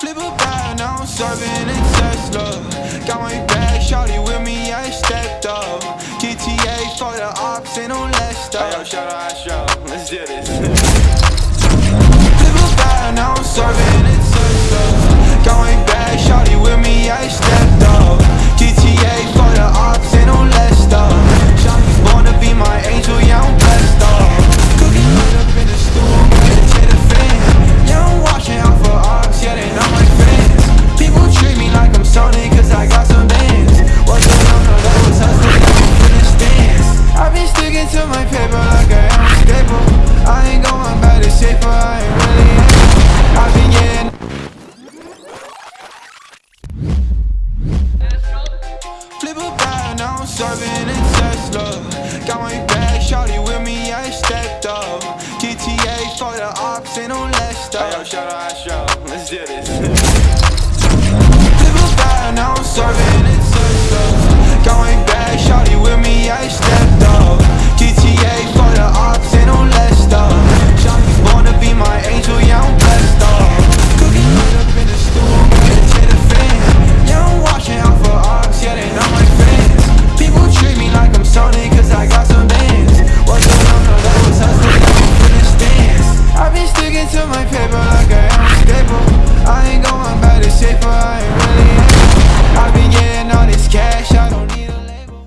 Flip a bag, now I'm serving in Tesla. Got my bag, shawty with me, I stepped up. GTA for the ops, ain't no less stuff. Yo, shout out Astro. Let's do this. I'm serving in Tesla. Got my bag, shawty with me, I stepped up. GTA for the ops, ain't no less Yo, shout out Astro. Let's do this. to my paper like I